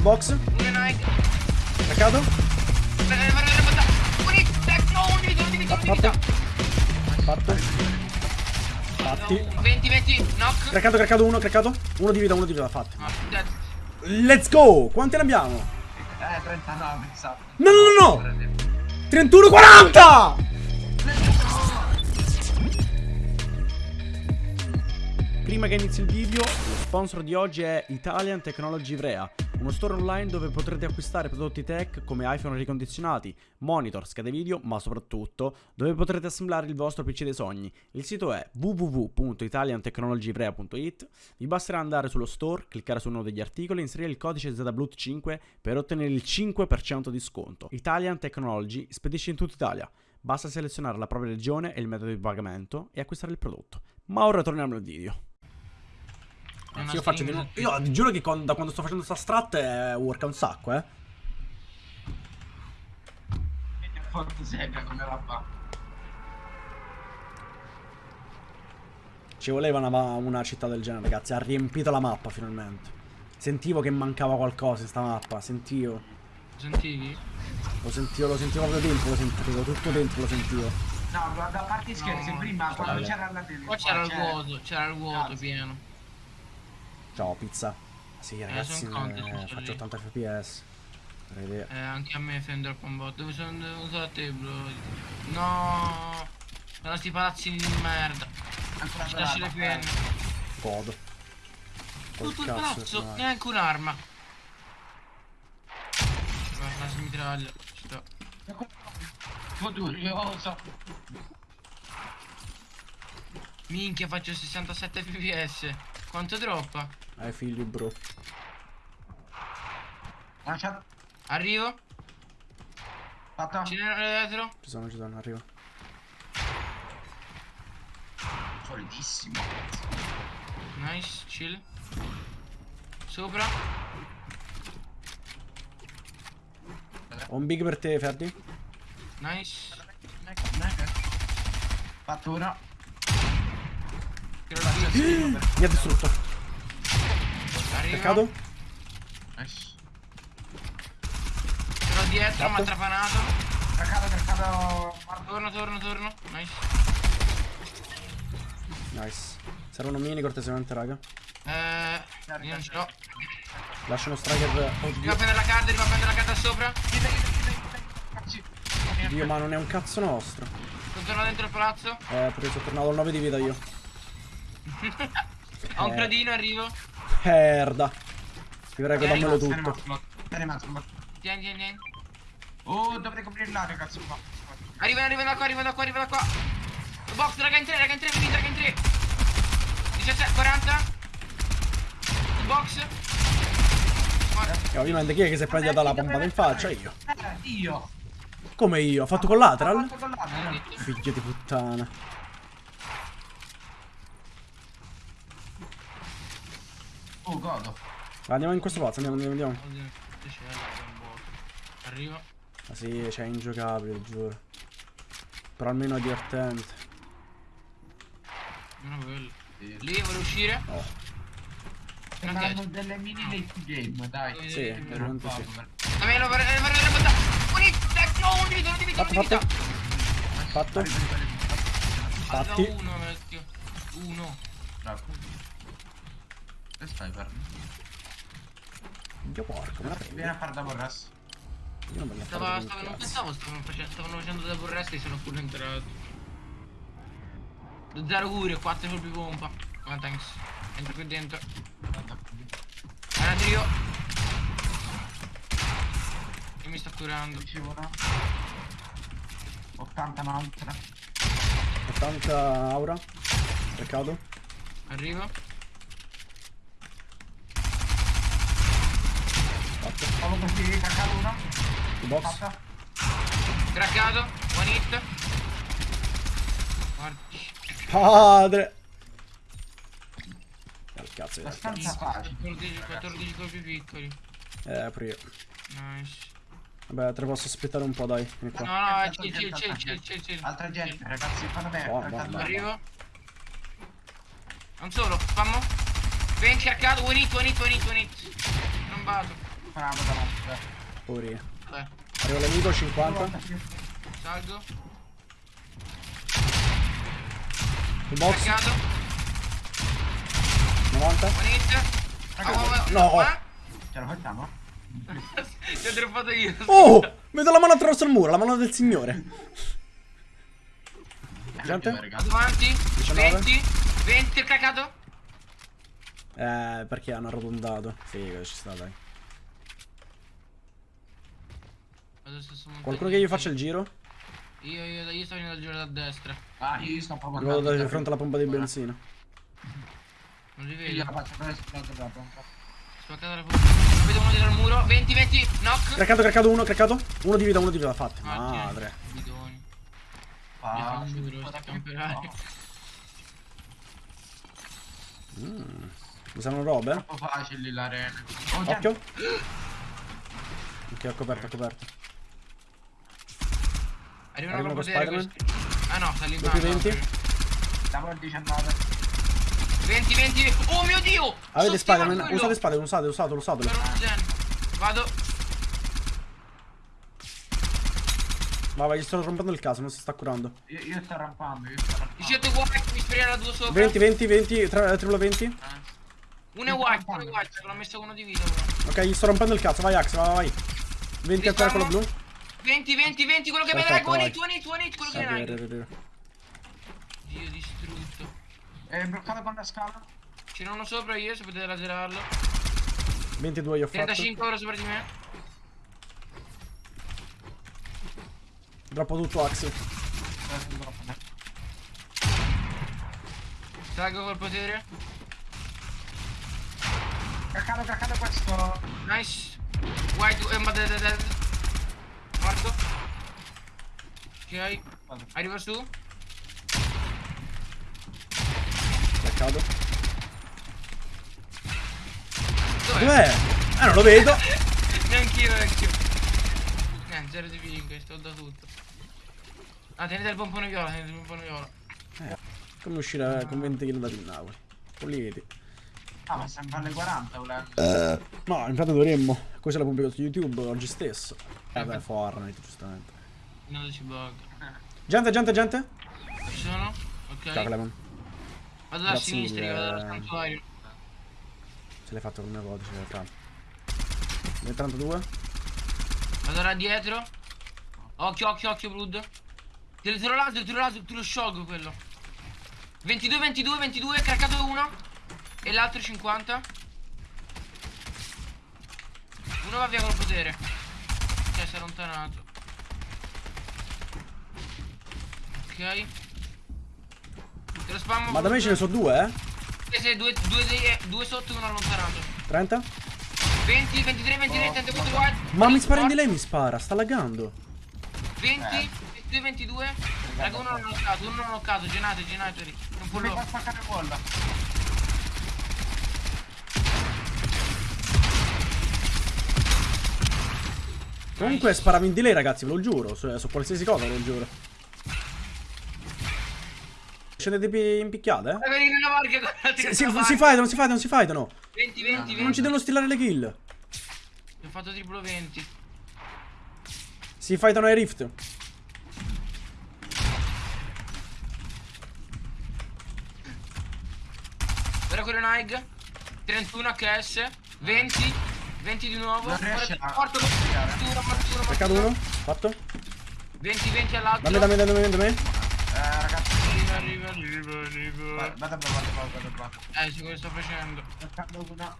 Box. Craccato. Fatto. Fatto. Fatti. 20, 20, knock. Craccato, craccato uno, craccato. Uno di vita, uno di vita, dead. Let's go! Quante ne abbiamo? Eh, 39, esatto. No, no, no, no! 31, 40! Prima che inizi il video, lo sponsor di oggi è Italian Technology Ivrea, uno store online dove potrete acquistare prodotti tech come iPhone ricondizionati, monitor, schede video, ma soprattutto dove potrete assemblare il vostro PC dei sogni. Il sito è www.italiantechnologyivrea.it. Vi basterà andare sullo store, cliccare su uno degli articoli e inserire il codice ZBLUT5 per ottenere il 5% di sconto. Italian Technology spedisce in tutta Italia. Basta selezionare la propria regione e il metodo di pagamento e acquistare il prodotto. Ma ora torniamo al video. Sì, io faccio nuovo. Io ti giuro che con- da quando sto facendo sta strat è work un sacco, eh. Forte seca come la fa. Ci voleva una, una città del genere, ragazzi. Ha riempito la mappa finalmente. Sentivo che mancava qualcosa in sta mappa. Sentivo. Sentivi? Lo sentivo, lo sentivo proprio dentro, lo sentivo. Tutto dentro lo sentivo. No, guarda, a parte scherzi, No, prima quando c'era la tele. Qua c'era il c'era- vuoto, c'era il vuoto pieno. Ciao, pizza. Sì, ragazzi, sono contento, eh, sono faccio lì. 80 fps. Eh, anche a me Fender Combat. Dove sono usato a te, bro? No! Sono sti palazzini di merda. Ancora Ci lasci le penne. Godo. Col Tutto il palazzo, no. neanche un'arma. Guarda, la smitraglia. Ci sta. eh. Furioso. Minchia, faccio 67 fps. Quanto droppa? Hai figli, bro. Lascia. Arrivo. Fatto. Ce n'è dietro. Ci sono, ci sono, arrivo. Solidissimo. Nice, chill. Sopra. Ho un big per te, Ferdi. Nice. Fatto uno. Tiro la via. Mi ha distrutto. Arrivo. Peccato. Nice. Tiro dietro, mi ha trapanato. Craccato, craccato. Torno, torno, torno. Nice. Nice. Servono mini cortesemente, raga. Eh, io non ce l'ho. Lascio uno striker. Arriva a Oddio. prendere la carta, arriva a prendere la carta sopra. Dio, ma non è un cazzo nostro. Sono tornato dentro il palazzo. Eh, perché sono tornato al 9 di vita io. Ho un Eh. gradino, arrivo. Merda. Ti prego, Eh, dammelo tutto. Tieni, tieni, tieni. Oh, dovrei coprire l'area, cazzo qua. Arriva, arriva da qua, arriva da qua, arriva da qua. Box, raga in 3, raga in 3, venite, raga in 3. 17, 40. Box. E ovviamente chi è che si è prendita la pompata in faccia? Io. Eh, io. Come io? Ho fatto collateral? Fatto collateral. Figlio di puttana. Oh, godo. Va, Andiamo in questo palazzo, andiamo, andiamo, andiamo. Arrivo. Ma sì, c'è ingiocabile, giuro. Però almeno è divertente. Non è quello. Lì, vuole uscire? Oh. Piace. delle mini late game, dai. Sì, veramente sì. La vorrei la vorrei buttare. Un hit, no, un di vita, un di vita, un Fatto, di vita. fatto. Fatti. uno, vecchio. Uno. Bravo. Che stai per? Dio porco, me la prendi. Vieni a fare da borras. Io non me la Stava, stava, non pensavo stavano facendo, stavano facendo da burresti e sono pure entrato. Zero cure, 4 colpi pompa. Ah, thanks. Entro qui dentro. Guardate io. Io mi sto curando. Dicevo no. 80 un'altra. 80 aura. Peccato. Arrivo. Stavo così, caccato uno. Il box. Fatta. Craccato. One hit. Guarda. Padre. Al cazzo, al Abbastanza cazzo. facile. 14, 14 colpi piccoli. Eh, pure io. Nice. Vabbè, te posso aspettare un po', dai. Vieni No, qua. no, chill, chill, chill, chill, chill, chill. Altra gente, ragazzi, fanno bene. Caccato buono, uno. Arrivo. Non solo, fammo. Ben cercato, one hit, one hit, one hit, one hit. Non vado. Una cosa notte. Poverino. Vabbè, Arriva l'amico 50. salgo. Il box Caricato. 90. One hit. Raga, Oh, oh, no. ah? Ce la facciamo? Ti ho droppato io. Oh! Vedo la mano attraverso il muro, la mano del signore. Gente? Avanti. 19. 20. 20 il caricato. Eh, perché hanno arrotondato. Figa, ci sta, dai. Adesso montando Qualcuno che gli faccia il giro? Io, io, io sto venendo dal giro da destra. Ah, io sto proprio Vado andando di fronte alla pompa di benzina. Non li Io vedo. la faccio per esplodere la pompa. Spaccata la pompa. Vedo uno dietro il muro. 20, 20. Knock. Craccato, craccato uno, craccato. Uno di vita, uno di vita, fatti. Ah. Madre. Bidoni. Ah? Mm. Mi sanno robe? Troppo facili l'arena. Oh, Occhio. Ok, ho coperto, ho coperto. Arrivano Arrivano proprio Spider-Man. Ah no, sta lì in basso. 20. Siamo al 19. 20, 20. Oh mio dio! Avete Spider-Man? Usate Spider-Man, usate, usatelo, usatelo. Vado. Vai, gli sto rompendo il caso, non si sta curando. Io, io sto rampando, io sto rampando. 17 white, mi da due sopra. 20, 20, 20, tra- triplo 20. Eh. Uno è white, uno è white, l'ho messo uno di vita ora. Ok, gli sto rompendo il cazzo, vai Axe, vai, vai. 20 ancora quello blu. 20, 20, 20, quello che me hit, one hit, one hit, quello che me arriva, arriva, arriva. Dio distrutto. È bloccato con la scala. Ce n'è uno sopra io, se potete laserarlo. 22 io ho fatto. 35 ora sopra di me. Droppo tutto Axe. Salgo col potere. Craccato, craccato questo. Nice. White, eh, ma dead, dead, dead. Morto. Ok. Arriva su. Peccato. Dov'è? Dov'è? Eh, non lo vedo. Neanch'io vecchio. Eh, 0 di 5, sto da tutto. Ah, tenete il pompone viola, tenete il pompone viola. Come uscire con 20 kg da Napoli? Politi. Ah, ma siamo alle 40, volendo. No, infatti dovremmo. Così la pubblico su YouTube oggi stesso. Eh beh, Fortnite, giustamente. Non ci bug. Gente, gente, gente. Ci sono? Ok. Ciao Clemon. Vado da Grazie sinistra, io vado dal santuario. Ce l'hai fatto con mia codice, fra. Nel 32. Vado da dietro. Occhio, occhio, occhio, Blood. Te lo tiro laser, tiro laser, te lo sciolgo quello. 22, 22, 22, caricato uno. E l'altro 50. Uno va via col potere. Ok, si è allontanato. Ok. Te lo spammo. Ma da me ce ne sono due, eh? Sì, sì, due, due, due, due sotto e uno allontanato. 30. 20, 23, 23, 34 white. Ma mi spara in di lei, mi spara, sta laggando. 20, 22, 22. Raga, uno non ho noccato, uno non ho noccato. Genate, genatori. Non può Mi lo. Comunque sparavi in lei, ragazzi, ve lo giuro. Su, su qualsiasi cosa, ve lo giuro. Scendete in picchiata, eh? Si, si, si fightano, si fightano, si fightano. 20, 20, 20. Non ci devono stilare le kill. Ho fatto triplo 20. Si fightano ai rift. Ora quello Nike. 31 HS. 20. 20 di nuovo. Non Morto, morto, morto, Peccato morto. uno. Fatto. 20, 20 all'altro. Dammi, dammi, dammi, dammi, dammi. Eh, ragazzi. Arriva, arriva, arriva, arriva. Vado vado a provare, vado a provare. Eh, sì, quello sto facendo. Cercando una.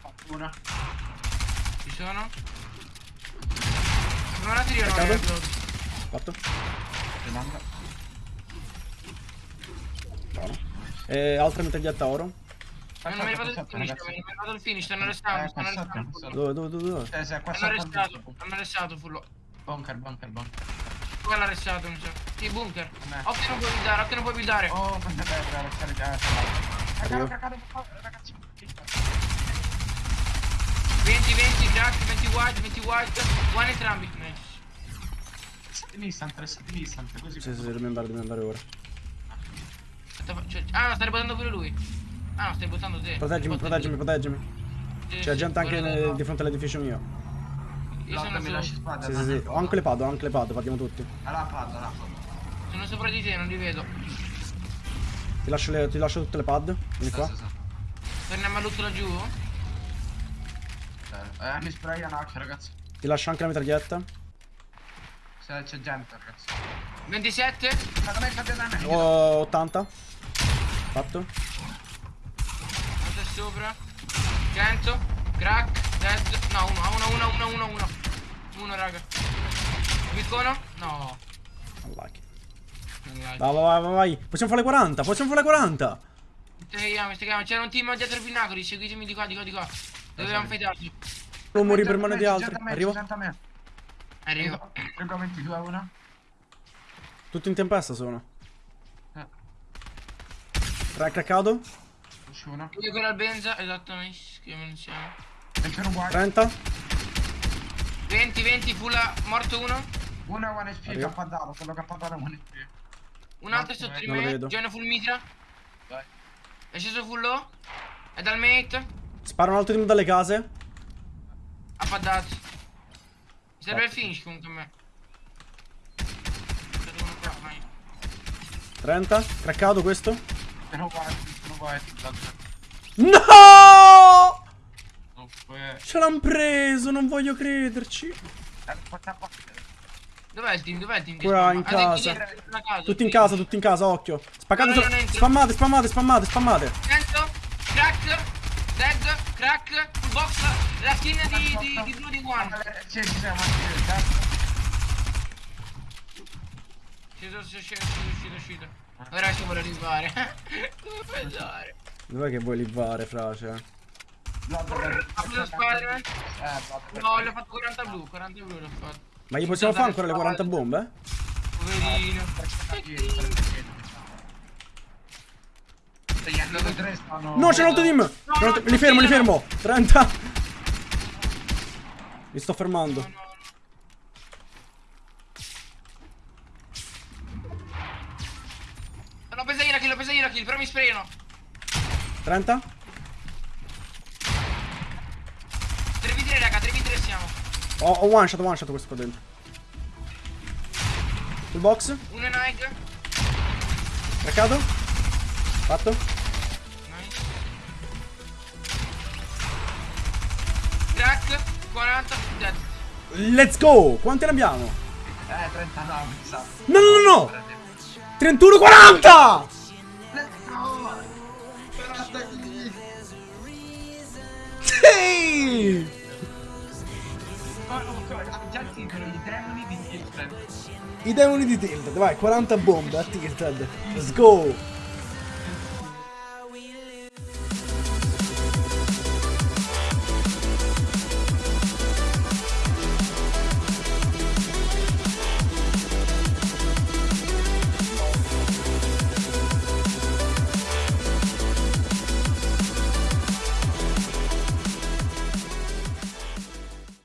Fatto una. Ci sono? Non la tiro, Peccato. no, Fatto. Rimanga. Buono. E altra metraglietta oro. Non mi vado il finish, non mi vado il finish, stanno restando, Eh, stanno restando. Dove, dove, dove, dove? Eh, se qua Hanno sotto. arrestato, hanno arrestato fullo. Bunker, bunker, bunker. Qua l'ha arrestato, mi sa. Sì, bunker. Occhio non puoi buildare, occhio non puoi buildare. Oh, quanta terra, restare già. Craccate, craccate, ragazzi. 20, 20, Jack, 20 white, 20 white. One entrambi. Nice. Restate in instant, restate in instant, così. Sì, sì, dobbiamo andare, dobbiamo andare ora. Aspetta, cioè- ah, no, stai buttando pure lui. Ah, no, stai buttando te. Proteggimi, proteggimi, proteggimi. C'è gente anche di fronte all'edificio mio. Io sono, mi lasci spada. Sì, sì, sì. Ho anche le pad, ho anche le pad, partiamo tutti. Alla pad, alla pad. sono sopra di te, non li vedo. Ti lascio, le- ti lascio tutte le pad. Vieni qua. Sì, sì, sì. Torniamo a lutto laggiù? Eh, mi sprayano occhio, ragazzi. Ti lascio anche la mitraglietta. Se c'è gente, ragazzi. 27? Ma come fate da me? Ho 80. Fatto. Sopra. 100. Crack. Dead. No, uno, uno, uno, uno, uno, uno. Uno, raga. Piccono? No. Unlucky. Non like. Vai, vai, vai, vai. Possiamo fare le 40, possiamo fare le 40. Steghiamo, steghiamo. C'era un team dietro i pinnacoli. Seguitemi di qua, di qua, di qua. Dovevamo fightarci. Non morire per mano di altri. Arrivo. Arrivo. me. Arrivo. Prego 22 a 1. Tutto in tempesta sono. Eh. 3 craccato. 1. Io con Albenza, esattamente. Che siamo. 21 uguali. 30. 20, 20, full a- morto uno. 1 è 1 SP, Arrivo. Dato. Quello è 1 SP. Un altro è sotto di me. Join full mitra. Vai. È sceso full low. È dal mate. Spara un altro team dalle case. Ha paddato. Mi serve il finish comunque a me. C'è uno qua, vai. 30. Craccato questo. Sono uguali. No! Ce l'han preso, non voglio crederci. Dov'è il team? Dov'è il team? Qua in Ah, dentro, casa. dentro, Tutti in casa, tutti in casa, occhio. Spaccate No. Spammate, spammate, spammate, spammate. 100, crack, dead, crack, full box, la skin di, di, di Bloody One. Sì, sì, sì, ma sì, Sceso, sceso, sceso, uscito, uscito. Ora ci vuole arrivare. Come puoi andare? Dov'è che vuoi livare, frase? Ha preso Spider-Man? Eh, No, le ho fatto 40 blu, 40 blu l'ho fatto. Ma gli possiamo fare ancora le 40 bombe? Poverino. No, c'è un altro team! Altro- Li fermo, li fermo! 30! Mi sto fermando. 30? 3v3 raga, 3v3 siamo. Ho, ho one shot, one shot questo qua dentro. Sul box? Uno è Nike. Craccato? Fatto? Nice. Crack, 40, dead. Let's go! Quante ne abbiamo? Eh, 39, sa. No, no, no, no! 31, 40! Tilted. I demoni di Tilted, vai, 40 bombe a Tilted. Let's go!